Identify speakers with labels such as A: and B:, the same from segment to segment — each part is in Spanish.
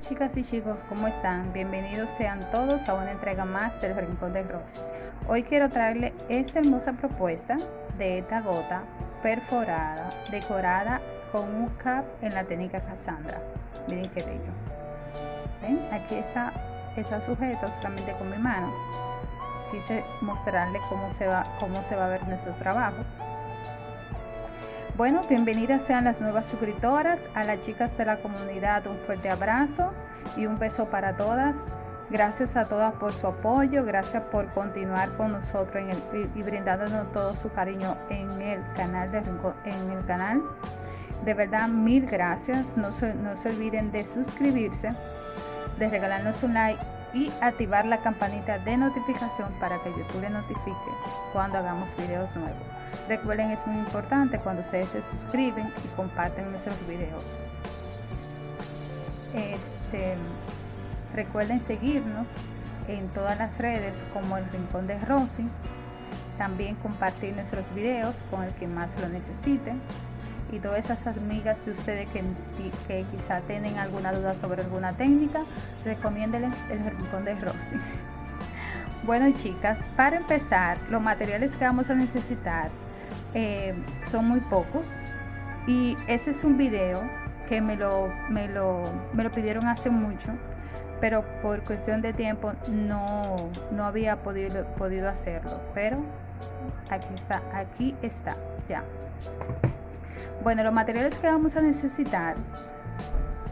A: Chicas y chicos, ¿cómo están? Bienvenidos sean todos a una entrega más del Rincón de Rosy. Hoy quiero traerle esta hermosa propuesta de esta gota perforada, decorada con un cap en la técnica Cassandra. Miren qué bello. ¿Ven? Aquí está, está sujeto solamente con mi mano. Quise mostrarle cómo se va, cómo se va a ver nuestro trabajo. Bueno, bienvenidas sean las nuevas suscriptoras, a las chicas de la comunidad un fuerte abrazo y un beso para todas. Gracias a todas por su apoyo, gracias por continuar con nosotros y, brindándonos todo su cariño en el canal de en. De verdad, mil gracias. No se, no se olviden de suscribirse, de regalarnos un like y activar la campanita de notificación para que YouTube le notifique cuando hagamos videos nuevos. Recuerden, es muy importante cuando ustedes se suscriben y comparten nuestros videos. Este, recuerden seguirnos en todas las redes como el Rincón de Rosy. También compartir nuestros videos con el que más lo necesite. Y todas esas amigas de ustedes que, quizá tienen alguna duda sobre alguna técnica, recomiéndenles el Rincón de Rosy. Bueno chicas, para empezar, los materiales que vamos a necesitar eh, son muy pocos. Y este es un video que me lo, me lo, me lo pidieron hace mucho pero por cuestión de tiempo no, no había podido, podido hacerlo. Pero aquí está aquí está ya. Bueno los materiales que vamos a necesitar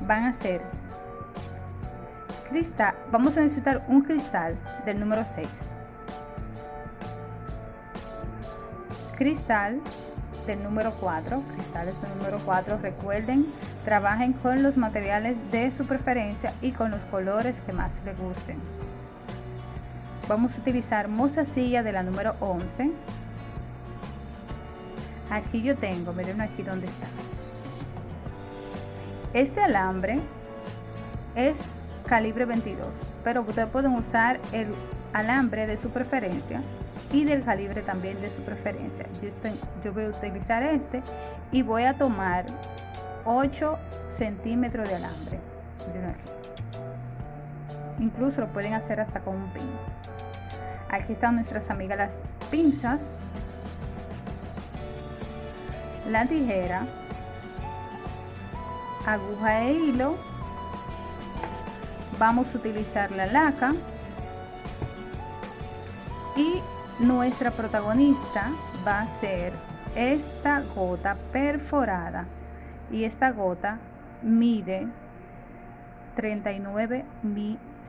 A: van a ser cristal vamos a necesitar un cristal del número 6 cristal del número 4, cristales del número 4, recuerden, trabajen con los materiales de su preferencia y con los colores que más les gusten. Vamos a utilizar mozasilla de la número 11. Aquí yo tengo, miren aquí donde está. Este alambre es calibre 22, pero ustedes pueden usar el alambre de su preferencia y del calibre también de su preferencia. Yo, yo voy a utilizar este y voy a tomar 8 centímetros de alambre. Incluso lo pueden hacer hasta con un pin. Aquí están nuestras amigas las pinzas, la tijera, aguja e hilo. Vamos a utilizar la laca nuestra protagonista va a ser esta gota perforada. Y esta gota mide 39,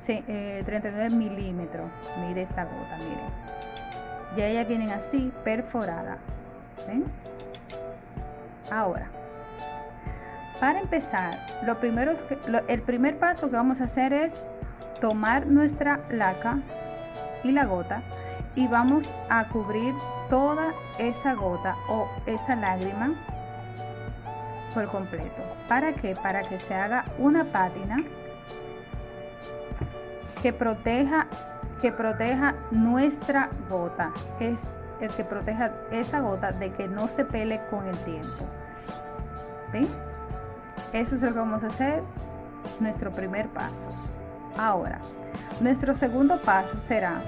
A: 39 eh, milímetros. Mide esta gota miren. Ya ellas vienen así perforada. Ahora para empezar lo primero el primer paso que vamos a hacer es tomar nuestra laca y la gota y vamos a cubrir toda esa gota o esa lágrima por completo. ¿Para qué? Para que se haga una pátina que proteja que proteja nuestra gota, es el que proteja esa gota de que no se pele con el tiempo. Eso es lo que vamos a hacer, nuestro primer paso. Ahora, nuestro segundo paso será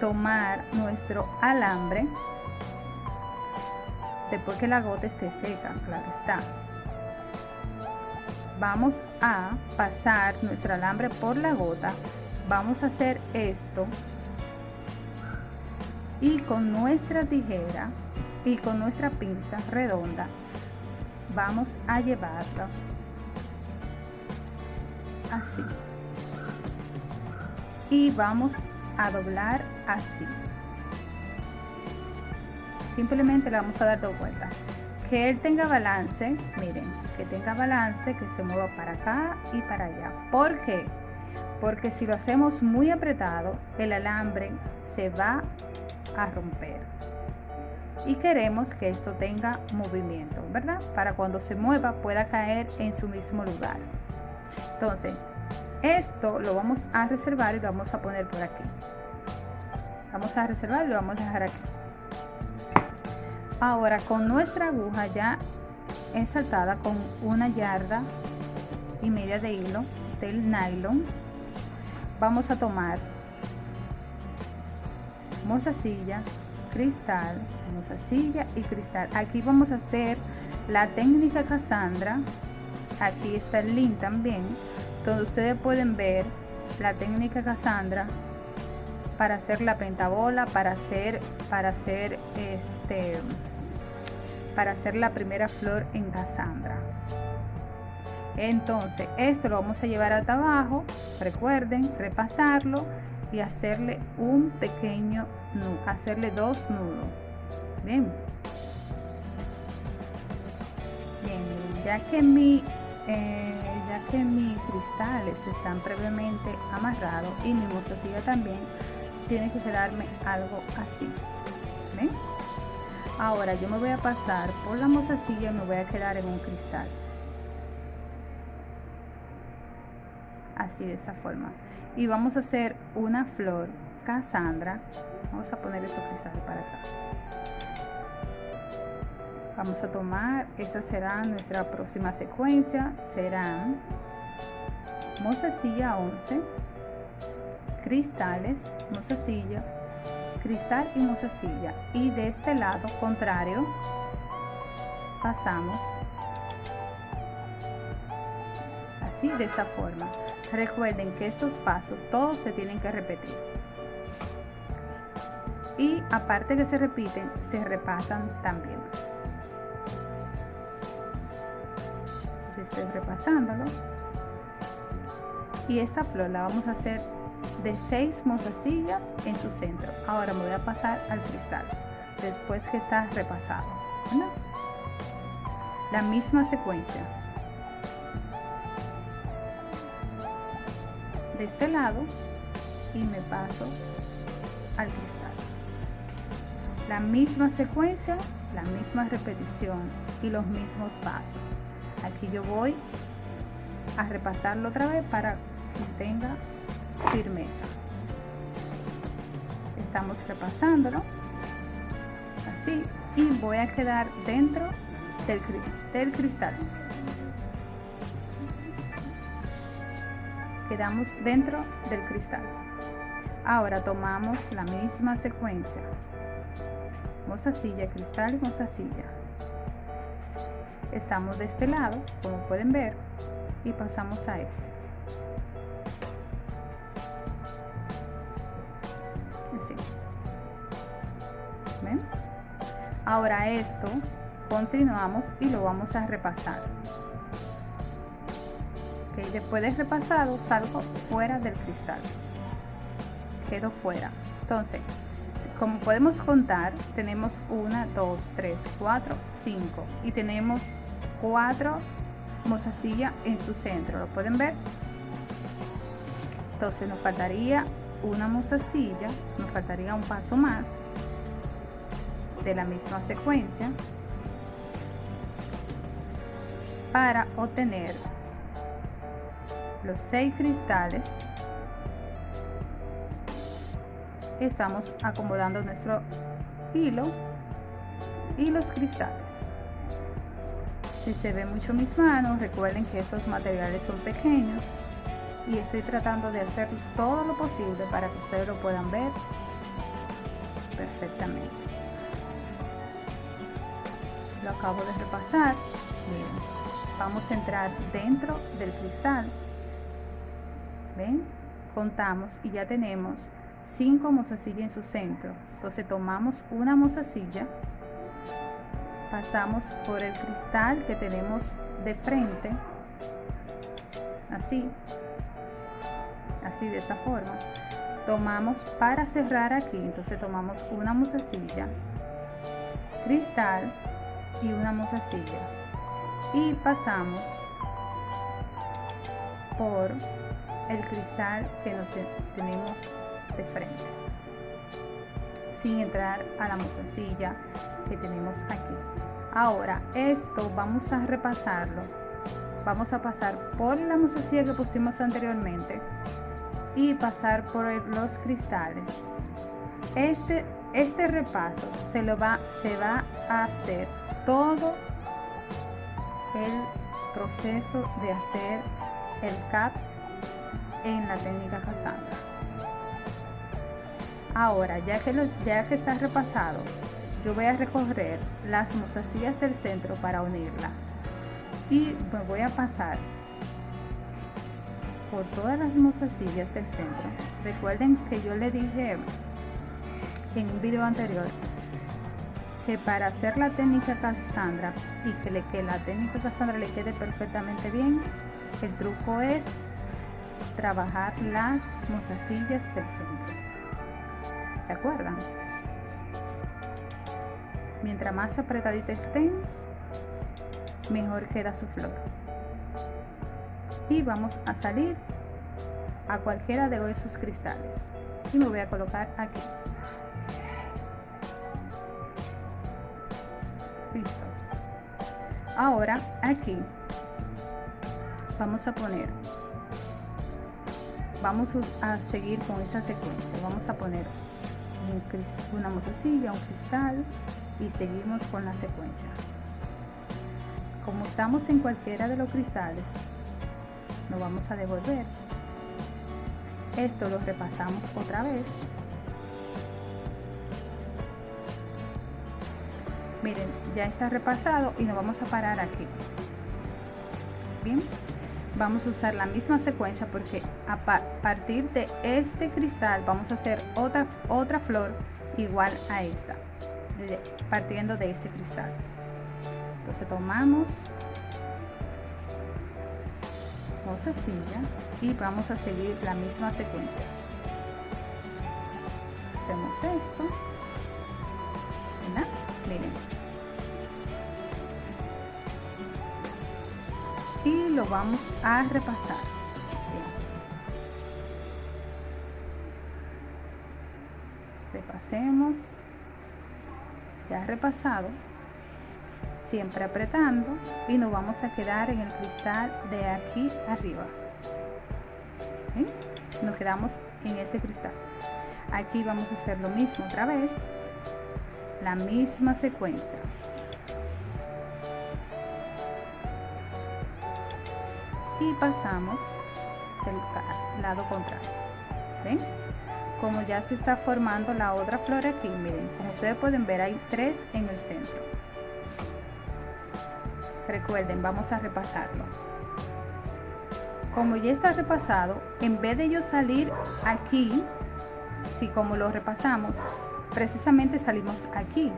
A: tomar nuestro alambre después que la gota esté seca, claro está. Vamos a pasar nuestro alambre por la gota. Vamos a hacer esto y con nuestra tijera y con nuestra pinza redonda vamos a llevarlo así y vamos a doblar así. Simplemente le vamos a dar dos vueltas. Que él tenga balance miren que tenga balance que se mueva para acá y para allá. ¿por qué? porque si lo hacemos muy apretado el alambre se va a romper. Y queremos que esto tenga movimiento verdad para cuando se mueva pueda caer en su mismo lugar. Entonces esto lo vamos a reservar y lo vamos a poner por aquí. Vamos a reservar y lo vamos a dejar aquí. Ahora con nuestra aguja ya ensaltada con una yarda y media de hilo del nylon vamos a tomar mozasilla cristal mozasilla y cristal. Aquí vamos a hacer la técnica Cassandra. Aquí está el link también donde ustedes pueden ver la técnica Cassandra para hacer la pentabola para hacer para hacer este para hacer la primera flor en Cassandra. Entonces esto lo vamos a llevar hasta abajo recuerden repasarlo y hacerle un pequeño nudo hacerle dos nudos. Bien. Bien ya que mi eh, ya que mis cristales están previamente amarrados y mi mozasilla también tiene que quedarme algo así ¿ven? ahora yo me voy a pasar por la mozasilla y me voy a quedar en un cristal. Así de esta forma. Y vamos a hacer una flor Cassandra. Vamos a poner esos cristales para acá vamos a tomar esta será nuestra próxima secuencia serán mozasilla 11 cristales mozasilla cristal y mozasilla y de este lado contrario pasamos así de esta forma Recuerden que estos pasos todos se tienen que repetir. Y aparte que se repiten, se repasan también. Repasándolo. Y esta flor la vamos a hacer de 6 mozasillas en su centro. Ahora me voy a pasar al cristal, después que está repasado. La misma secuencia. de este lado y me paso al cristal la misma secuencia la misma repetición y los mismos pasos aquí yo voy a repasarlo otra vez para que tenga firmeza estamos repasándolo así y voy a quedar dentro del, del cristal quedamos dentro del cristal. Ahora tomamos la misma secuencia. Mozasilla, cristal y. Estamos de este lado, como pueden ver, y pasamos a este. Así. ¿Ven? Ahora esto continuamos y lo vamos a repasar después de repasado salgo fuera del cristal quedo fuera entonces como podemos contar tenemos una 2 3 4 5 y tenemos cuatro mozasillas en su centro lo pueden ver entonces nos faltaría una mozasilla nos faltaría un paso más de la misma secuencia para obtener los seis cristales. Estamos acomodando nuestro hilo y los cristales si se ve mucho mis manos recuerden que estos materiales son pequeños y estoy tratando de hacer todo lo posible para que ustedes lo puedan ver perfectamente lo acabo de repasar vamos a entrar dentro del cristal ¿Ven? Contamos y ya tenemos 5 mozasillas en su centro. Entonces tomamos una mozasilla, pasamos por el cristal que tenemos de frente, así, así de esta forma. Tomamos para cerrar aquí, entonces tomamos una mozasilla, cristal y una mozasilla y pasamos por el cristal que nos tenemos de frente sin entrar a la mozasilla que tenemos aquí. Ahora esto vamos a repasarlo. Vamos a pasar por la mozasilla que pusimos anteriormente y pasar por los cristales. Este este repaso se lo va se va a hacer todo el proceso de hacer el CAP en la técnica Cassandra. Ahora, ya que, lo, ya que está repasado, yo voy a recorrer las mozasillas del centro para unirla y me voy a pasar por todas las mozasillas del centro. Recuerden que yo le dije en un video anterior que para hacer la técnica Cassandra y que, que la técnica Cassandra le quede perfectamente bien, el truco es trabajar las mozasillas del centro. ¿Se acuerdan? Mientras más apretadita estén, mejor queda su flor. Y vamos a salir a cualquiera de esos cristales. Y me voy a colocar aquí. Listo. Ahora aquí vamos a poner vamos a seguir con esta secuencia vamos a poner una mozasilla un cristal y seguimos con la secuencia. Como estamos en cualquiera de los cristales nos vamos a devolver. Esto lo repasamos otra vez. Miren ya está repasado y nos vamos a parar aquí. Bien vamos a usar la misma secuencia porque a partir de este cristal vamos a hacer otra otra flor igual a esta partiendo de ese cristal. Entonces tomamos silla y vamos a seguir la misma secuencia. Hacemos esto. Miren. Y lo vamos a repasar. Repasemos repasado siempre apretando y nos vamos a quedar en el cristal de aquí arriba. Nos quedamos en ese cristal. Aquí vamos a hacer lo mismo otra vez la misma secuencia. Y pasamos del lado contrario. Como ya se está formando la otra flor aquí miren como ustedes pueden ver hay tres en el centro. Recuerden vamos a repasarlo. Como ya está repasado en vez de yo salir aquí si como lo repasamos precisamente salimos aquí.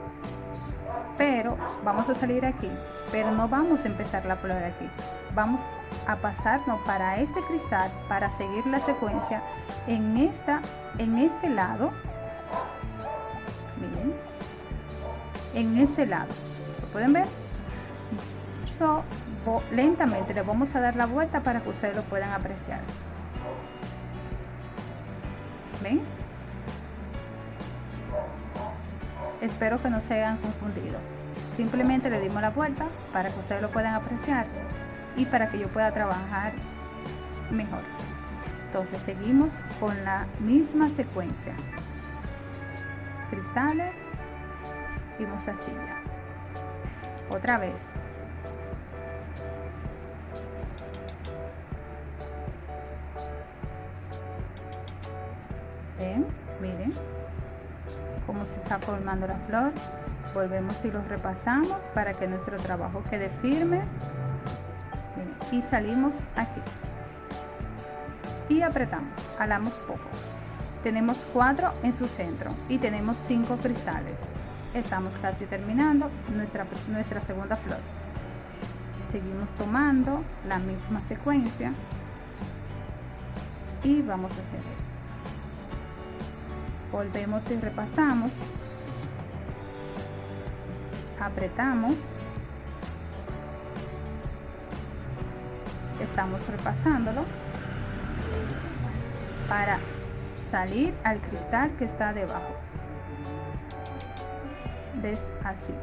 A: Pero vamos a salir aquí pero no vamos a empezar la flor aquí. Vamos a pasarnos para este cristal para seguir la secuencia en esta en este lado. Miren en ese lado. ¿lo pueden ver? lentamente le vamos a dar la vuelta para que ustedes lo puedan apreciar. Ven espero que no se hayan confundido. Simplemente le dimos la vuelta para que ustedes lo puedan apreciar y para que yo pueda trabajar mejor entonces seguimos con la misma secuencia. Cristales y mozasilla otra vez. Miren cómo se está formando la flor. Volvemos y los repasamos para que nuestro trabajo quede firme. Y salimos aquí y apretamos alamos poco. Tenemos cuatro en su centro y tenemos cinco cristales. Estamos casi terminando nuestra, nuestra segunda flor. Seguimos tomando la misma secuencia y vamos a hacer esto. Volvemos y repasamos. Apretamos. Estamos repasándolo para salir al cristal que está debajo de, así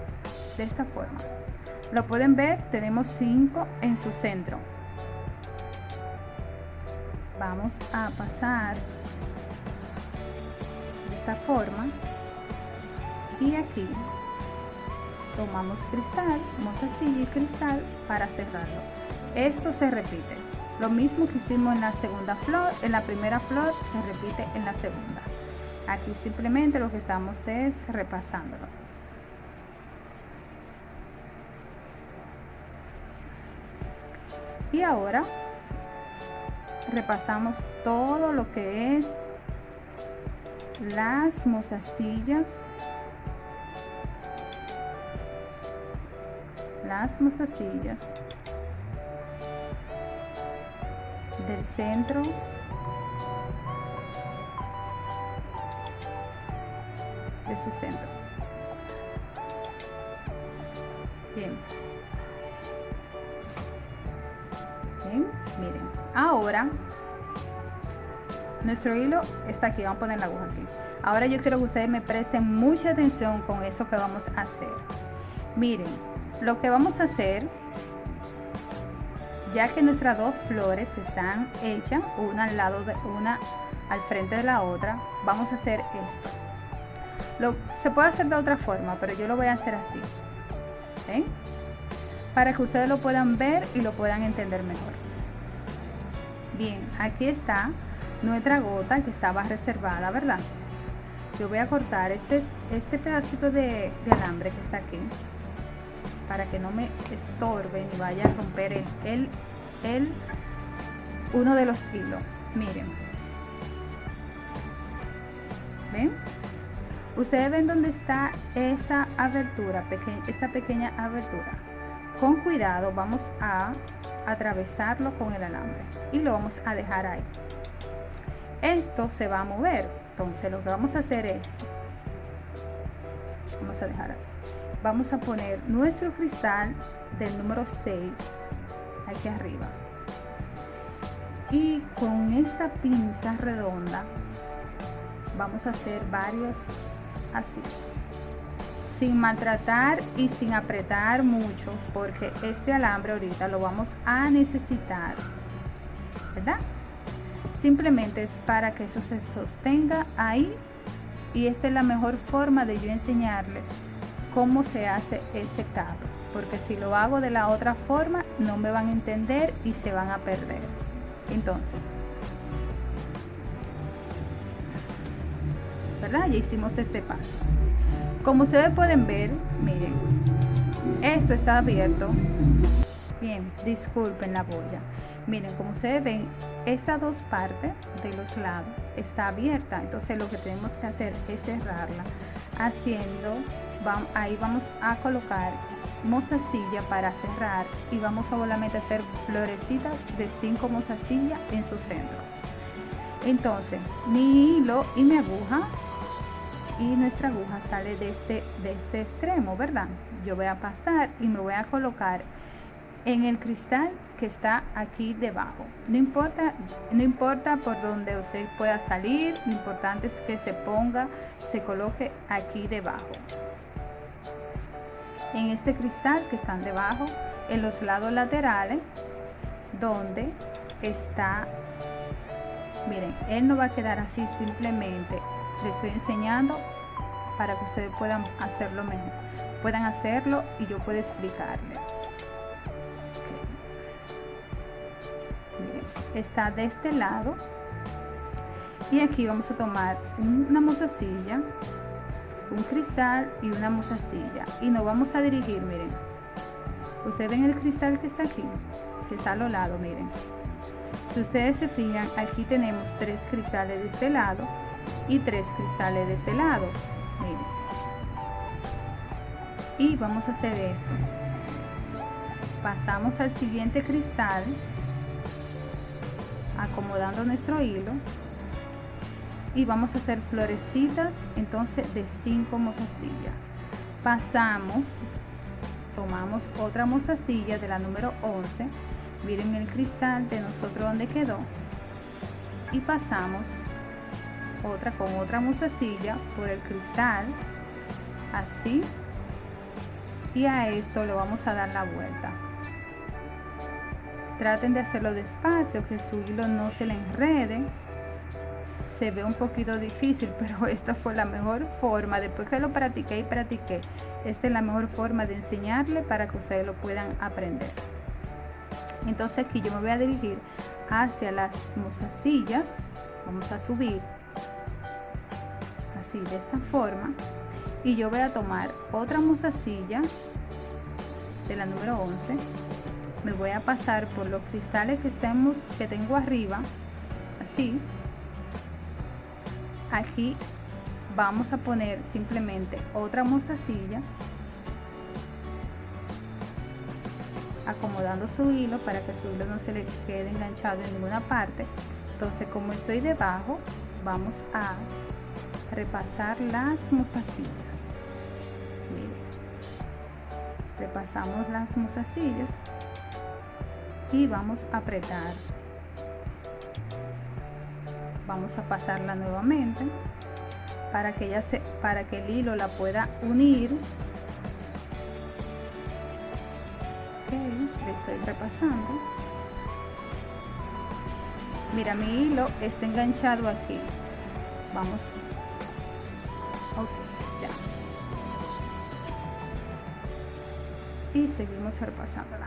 A: de esta forma lo pueden ver tenemos 5 en su centro vamos a pasar forma y aquí tomamos cristal, mozasilla y cristal para cerrarlo. esto se repite. Lo mismo que hicimos en la segunda flor, en la primera flor se repite en la segunda. Aquí simplemente lo que estamos es repasándolo. Y ahora repasamos todo lo que es las mostacillas las mostacillas del centro. De su centro. Bien. Bien miren. Ahora nuestro hilo está aquí. Vamos a poner la aguja aquí. Ahora yo quiero que ustedes me presten mucha atención con eso que vamos a hacer. Miren lo que vamos a hacer ya que nuestras dos flores están hechas una al lado de una al frente de la otra vamos a hacer esto. Lo, se puede hacer de otra forma pero yo lo voy a hacer así para que ustedes lo puedan ver y lo puedan entender mejor. Bien aquí está nuestra gota que estaba reservada verdad yo voy a cortar este este pedacito de, de alambre que está aquí para que no me estorbe ni vaya a romper el, el, uno de los hilos. Miren. Ven ustedes ven dónde está esa abertura esa pequeña abertura. Con cuidado vamos a atravesarlo con el alambre y lo vamos a dejar ahí. Esto se va a mover. Entonces lo que vamos a hacer es vamos a dejar ahí vamos a poner nuestro cristal del número 6 aquí arriba y con esta pinza redonda vamos a hacer varios así sin maltratar y sin apretar mucho porque este alambre ahorita lo vamos a necesitar ¿verdad? simplemente es para que eso se sostenga ahí y esta es la mejor forma de yo enseñarle cómo se hace ese cabo porque si lo hago de la otra forma no me van a entender y se van a perder. Entonces ¿verdad? ya hicimos este paso. Como ustedes pueden ver miren esto está abierto. Bien disculpen la boya. Miren como ustedes ven estas dos partes de los lados está abierta. Entonces lo que tenemos que hacer es cerrarla haciendo ahí vamos a colocar mostacilla para cerrar y vamos a solamente hacer florecitas de 5 mostacillas en su centro. Entonces mi hilo y mi aguja y nuestra aguja sale de este de este extremo verdad yo voy a pasar y me voy a colocar en el cristal que está aquí debajo. No importa no importa por donde usted pueda salir lo importante es que se ponga se coloque aquí debajo en este cristal que están debajo en los lados laterales donde está miren él no va a quedar así simplemente le estoy enseñando para que ustedes puedan hacerlo mejor puedan hacerlo y yo puedo explicarle. Está de este lado y aquí vamos a tomar una mozasilla un cristal y una mozasilla y nos vamos a dirigir miren. Ustedes ven el cristal que está aquí que está a los lados miren. Si ustedes se fijan aquí tenemos tres cristales de este lado y tres cristales de este lado miren. Y vamos a hacer esto. Pasamos al siguiente cristal acomodando nuestro hilo y vamos a hacer florecitas entonces de 5 mostacillas. Pasamos tomamos otra mostacilla de la número 11 miren el cristal de nosotros donde quedó. Y pasamos otra con otra mostacilla por el cristal así. Y a esto le vamos a dar la vuelta. Traten de hacerlo despacio que su hilo no se le enrede se ve un poquito difícil, pero esta fue la mejor forma, después que lo practiqué y practiqué, esta es la mejor forma de enseñarle para que ustedes lo puedan aprender. entonces aquí yo me voy a dirigir hacia las mozasillas vamos a subir así de esta forma. Y yo voy a tomar otra mozasilla de la número 11 me voy a pasar por los cristales que estemos que tengo arriba así aquí vamos a poner simplemente otra mostacilla acomodando su hilo para que su hilo no se le quede enganchado en ninguna parte. Entonces como estoy debajo vamos a repasar las mostacillas. Miren repasamos las mostacillas y vamos a apretar vamos a pasarla nuevamente para que ella se para que el hilo la pueda unir. Le estoy repasando. Mira mi hilo está enganchado aquí. Vamos. Ya. Y seguimos repasándola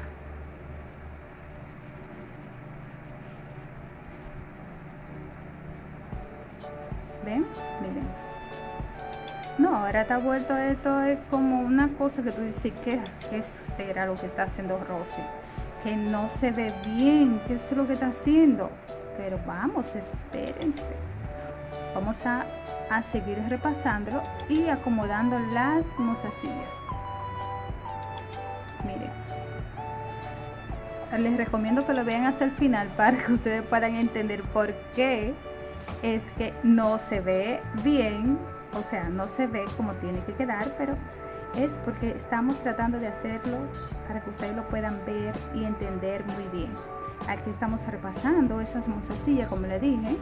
A: ahora está vuelto esto es como una cosa que tú dices, que será lo que está haciendo Rosy? Que no se ve bien, ¿qué es lo que está haciendo? Pero vamos, espérense. Vamos a, a seguir repasándolo y acomodando las mozasillas. Miren. Les recomiendo que lo vean hasta el final para que ustedes puedan entender por qué es que no se ve bien o sea, no se ve como tiene que quedar, pero es porque estamos tratando de hacerlo para que ustedes lo puedan ver y entender muy bien. Aquí estamos repasando esas mozasillas, como le dije.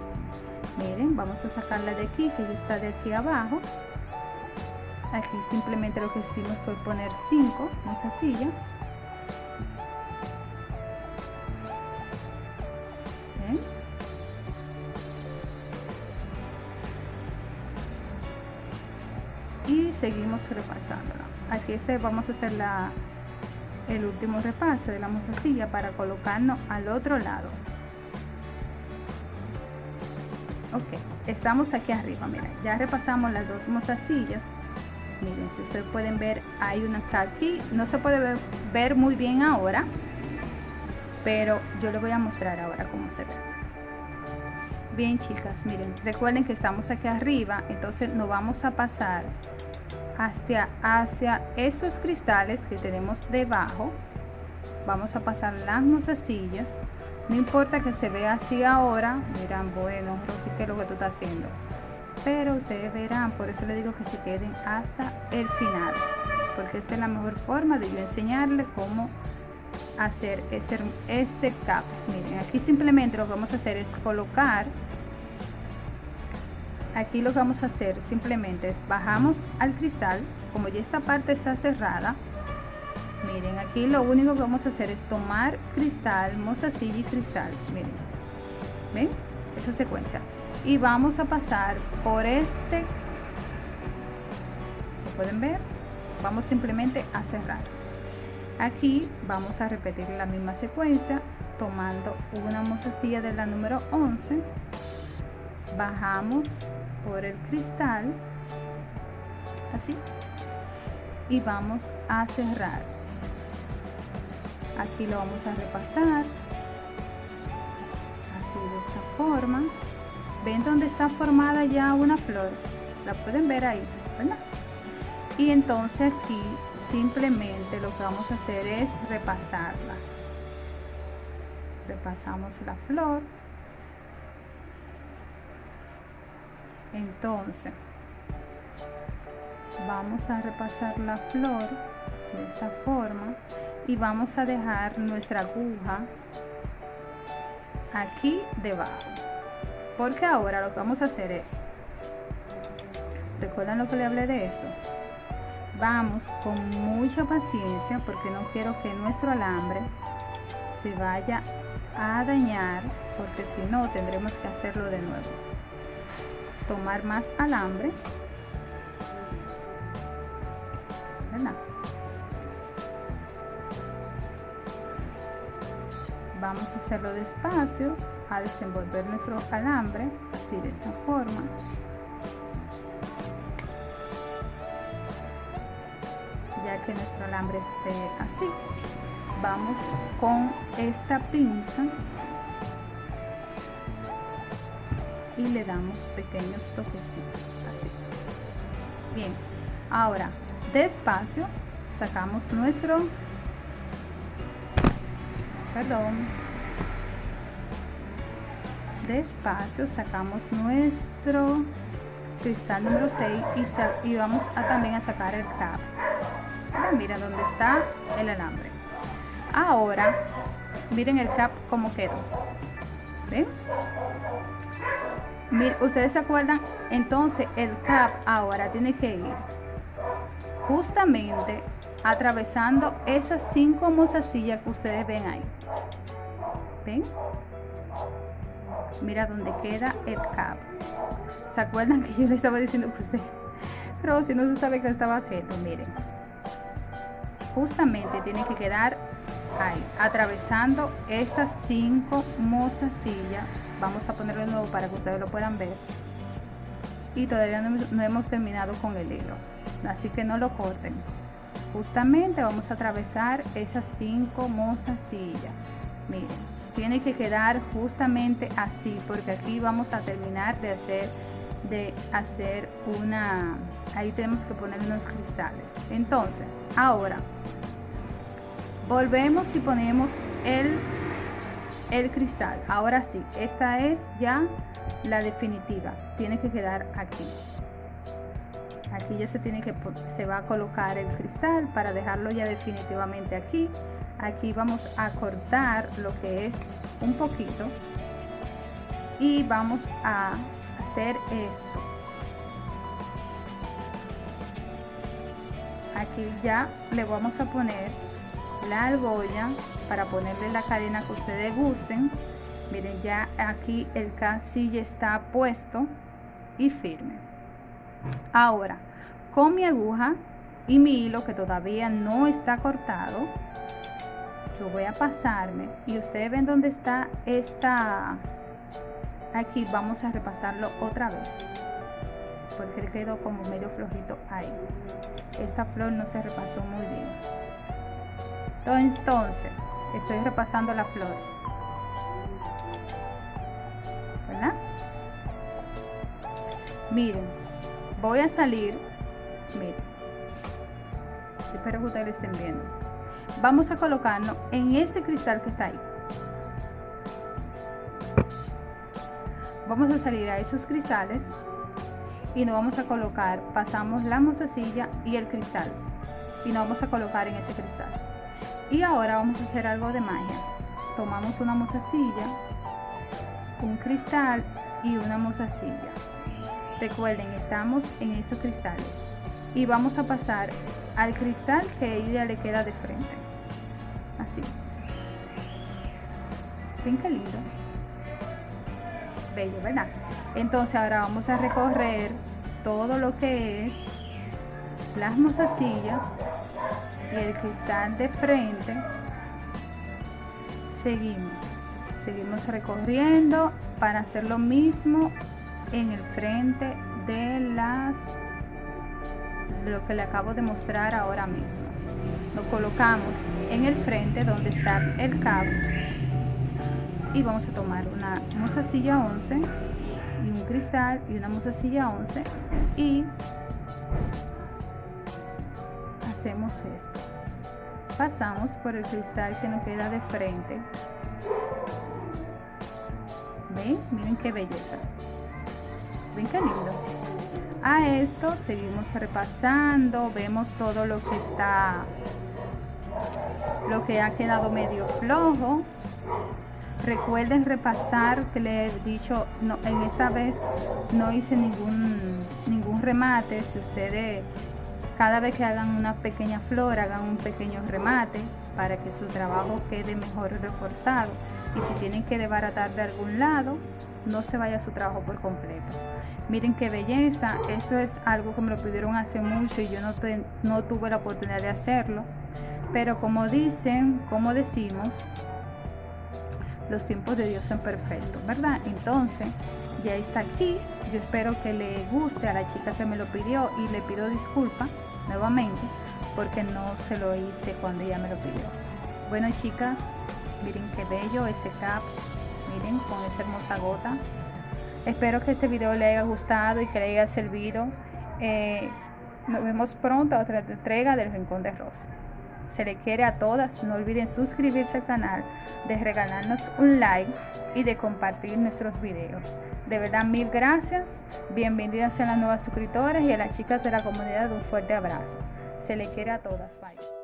A: Miren, vamos a sacarla de aquí, que ya está de aquí abajo. Aquí simplemente lo que hicimos fue poner 5 mozasillas. Seguimos repasándola aquí este vamos a hacer la el último repaso de la mozasilla para colocarnos al otro lado. Ok estamos aquí arriba miren ya repasamos las dos mozasillas miren si ustedes pueden ver hay una aquí. No se puede ver, ver muy bien ahora pero yo les voy a mostrar ahora cómo se ve. Bien chicas miren recuerden que estamos aquí arriba entonces nos vamos a pasar hacia, hacia estos cristales que tenemos debajo. Vamos a pasar las mozasillas no importa que se vea así ahora dirán bueno Rosy que es lo que tú estás haciendo pero ustedes verán por eso les digo que se queden hasta el final porque esta es la mejor forma de yo enseñarles cómo hacer este, este cap. Miren aquí simplemente lo que vamos a hacer es colocar aquí lo que vamos a hacer simplemente es bajamos al cristal como ya esta parte está cerrada miren aquí lo único que vamos a hacer es tomar cristal mostacilla y cristal miren ven esa secuencia. Y vamos a pasar por este lo pueden ver vamos simplemente a cerrar. Aquí vamos a repetir la misma secuencia tomando una mostacilla de la número 11 bajamos por el cristal así y vamos a cerrar. Aquí lo vamos a repasar así de esta forma. Ven donde está formada ya una flor la pueden ver ahí y entonces aquí simplemente lo que vamos a hacer es repasarla. Repasamos la flor entonces vamos a repasar la flor de esta forma y vamos a dejar nuestra aguja aquí debajo porque ahora lo que vamos a hacer es recuerdan lo que le hablé de esto vamos con mucha paciencia porque no quiero que nuestro alambre se vaya a dañar porque si no tendremos que hacerlo de nuevo tomar más alambre. Vamos a hacerlo despacio a desenvolver nuestro alambre así de esta forma. Ya que nuestro alambre esté así vamos con esta pinza y le damos pequeños toquecitos así. Bien ahora despacio sacamos nuestro perdón. Despacio sacamos nuestro cristal número 6 y, vamos a también a sacar el cap mira dónde está el alambre. Ahora miren el cap como quedó. ¿ven? Ustedes se acuerdan entonces el cap ahora tiene que ir justamente atravesando esas cinco mozasillas que ustedes ven ahí. Ven mira dónde queda el cap se acuerdan que yo les estaba diciendo que usted pero si no se sabe qué estaba haciendo miren. Justamente tiene que quedar ahí atravesando esas cinco mozasillas vamos a ponerlo nuevo para que ustedes lo puedan ver. Y todavía no, hemos terminado con el hilo. Así que no lo corten. Justamente vamos a atravesar esas cinco mozasillas miren tiene que quedar justamente así porque aquí vamos a terminar de hacer de hacer una ahí tenemos que poner unos cristales. Entonces ahora volvemos y ponemos el el cristal. Ahora sí esta es ya la definitiva. Tiene que quedar aquí. Aquí ya se tiene que se va a colocar el cristal para dejarlo ya definitivamente aquí. Aquí vamos a cortar lo que es un poquito y vamos a hacer esto. Aquí ya le vamos a poner la argolla para ponerle la cadena que ustedes gusten. Miren ya aquí el casilla está puesto y firme. Ahora con mi aguja y mi hilo que todavía no está cortado yo voy a pasarme y ustedes ven dónde está esta aquí vamos a repasarlo otra vez porque quedó como medio flojito ahí. Esta flor no se repasó muy bien. Entonces estoy repasando la flor. ¿verdad? miren voy a salir. Miren. Espero que ustedes estén viendo. Vamos a colocarnos en ese cristal que está ahí. Vamos a salir a esos cristales y nos vamos a colocar pasamos la mozasilla y el cristal. Y nos vamos a colocar en ese cristal y ahora vamos a hacer algo de magia. Tomamos una mozasilla un cristal y una mozasilla recuerden estamos en esos cristales. Y vamos a pasar al cristal que ella le queda de frente. Así. Ven qué lindo. Bello verdad entonces ahora vamos a recorrer todo lo que es las mozasillas y el cristal de frente seguimos. Seguimos recorriendo para hacer lo mismo en el frente de las lo que le acabo de mostrar ahora mismo. Lo colocamos en el frente donde está el cabo y vamos a tomar una mozasilla 11 y un cristal y una mozasilla 11 y hacemos esto pasamos por el cristal que nos queda de frente. Ven miren qué belleza. Ven qué lindo a esto seguimos repasando vemos todo lo que está lo que ha quedado medio flojo. Recuerden repasar que le he dicho no, en esta vez no hice ningún ningún remate. Si ustedes cada vez que hagan una pequeña flor, hagan un pequeño remate para que su trabajo quede mejor reforzado. Y si tienen que desbaratar de algún lado, no se vaya su trabajo por completo. Miren qué belleza, esto es algo que me lo pidieron hace mucho y yo no, no tuve la oportunidad de hacerlo. Pero como dicen, como decimos, los tiempos de Dios son perfectos, ¿verdad? Entonces, ya está aquí. Yo espero que le guste a la chica que me lo pidió y le pido disculpas nuevamente porque no se lo hice cuando ella me lo pidió. Bueno, chicas, miren qué bello ese cap. Miren con esa hermosa gota. Espero que este video le haya gustado y que le haya servido. Eh, nos vemos pronto a otra entrega del Rincón de Rosa. Se le quiere a todas. No olviden suscribirse al canal, de regalarnos un like y de compartir nuestros videos. De verdad, mil gracias. Bienvenidas a las nuevas suscriptoras y a las chicas de la comunidad un fuerte abrazo. Se le quiere a todas. Bye.